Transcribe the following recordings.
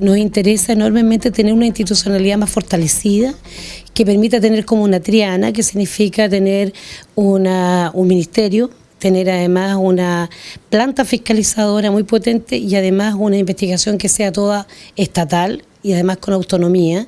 Nos interesa enormemente tener una institucionalidad más fortalecida que permita tener como una triana, que significa tener un ministerio, tener además una planta fiscalizadora muy potente y además una investigación que sea toda estatal y además con autonomía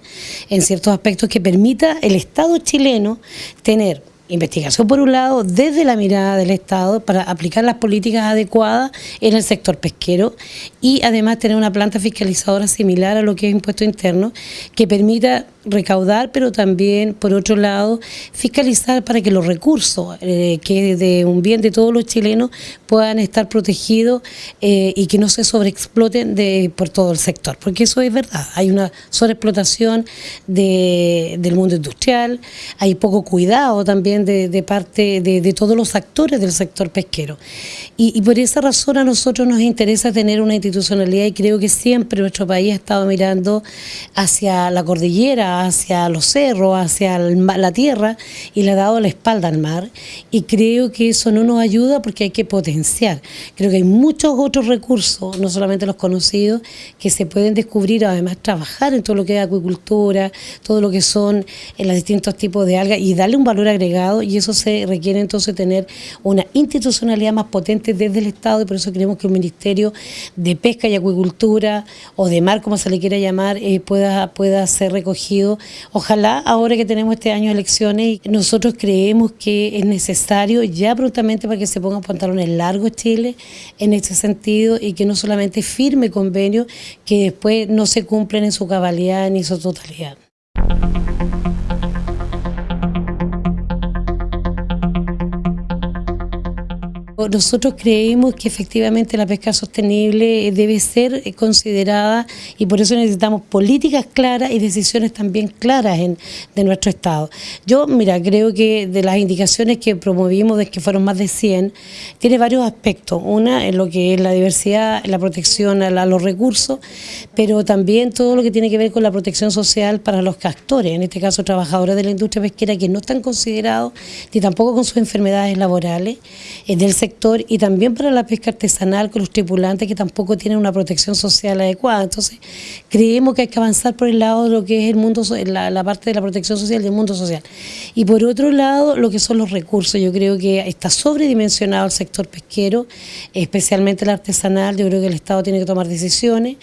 en ciertos aspectos que permita el Estado chileno tener investigación por un lado desde la mirada del Estado para aplicar las políticas adecuadas en el sector pesquero y además tener una planta fiscalizadora similar a lo que es impuesto interno que permita recaudar, pero también, por otro lado, fiscalizar para que los recursos, eh, que de un bien de todos los chilenos, puedan estar protegidos eh, y que no se sobreexploten de, por todo el sector. Porque eso es verdad, hay una sobreexplotación de, del mundo industrial, hay poco cuidado también de, parte de, todos los actores del sector pesquero. Y, por esa razón a nosotros nos interesa tener una institucionalidad y creo que siempre nuestro país ha estado mirando hacia la cordillera, hacia los cerros, hacia la tierra y le ha dado la espalda al mar y creo que eso no nos ayuda porque hay que potenciar. Creo que hay muchos otros recursos, no solamente los conocidos, que se pueden descubrir, además trabajar en todo lo que es acuicultura, todo lo que son en eh, los distintos tipos de algas y darle un valor agregado y eso se requiere entonces tener una institucionalidad más potente desde el Estado y por eso creemos que un Ministerio de Pesca y Acuicultura o de Mar, como se le quiera llamar, eh, pueda, pueda ser recogido Ojalá ahora que tenemos este año elecciones, nosotros creemos que es necesario ya prontamente para que se pongan pantalones largos Chile en este sentido y que no solamente firme convenios que después no se cumplen en su cabalidad ni su totalidad. Nosotros creemos que efectivamente la pesca sostenible debe ser considerada y por eso necesitamos políticas claras y decisiones también claras de nuestro Estado. Yo, mira, creo que de las indicaciones que promovimos, de que fueron más de 100, tiene varios aspectos. Una en lo que es la diversidad, la protección a, los recursos, pero también todo lo que tiene que ver con la protección social para los actores, en este caso trabajadores de la industria pesquera que no están considerados ni tampoco con sus enfermedades laborales, en del sector y también para la pesca artesanal con los tripulantes que tampoco tienen una protección social adecuada. Entonces, creemos que hay que avanzar por el lado de lo que es el mundo, la, la parte de la protección social del mundo social. Y por otro lado, lo que son los recursos. Yo creo que está sobredimensionado el sector pesquero, especialmente el artesanal. Yo creo que el Estado tiene que tomar decisiones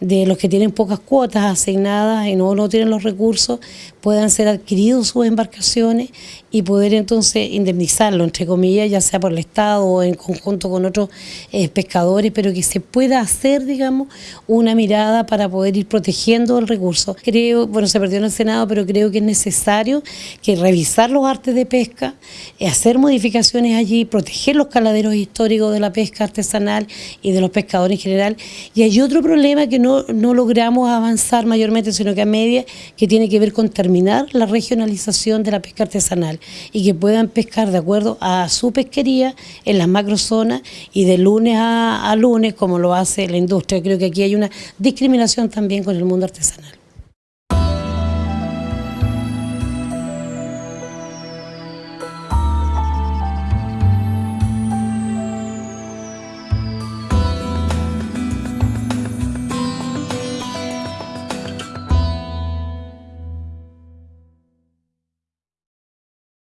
de los que tienen pocas cuotas asignadas y no, no tienen los recursos, puedan ser adquiridos sus embarcaciones y poder entonces indemnizarlo, entre comillas, ya sea por el Estado en conjunto con otros eh, pescadores, pero que se pueda hacer, digamos, una mirada para poder ir protegiendo el recurso. Creo, bueno, se perdió en el Senado, pero creo que es necesario que revisar los artes de pesca, eh, hacer modificaciones allí, proteger los caladeros históricos de la pesca artesanal y de los pescadores en general. Y hay otro problema que no, no logramos avanzar mayormente, sino que a media, que tiene que ver con terminar la regionalización de la pesca artesanal y que puedan pescar de acuerdo a su pesquería en las macrozonas y de lunes a, a lunes como lo hace la industria. Creo que aquí hay una discriminación también con el mundo artesanal.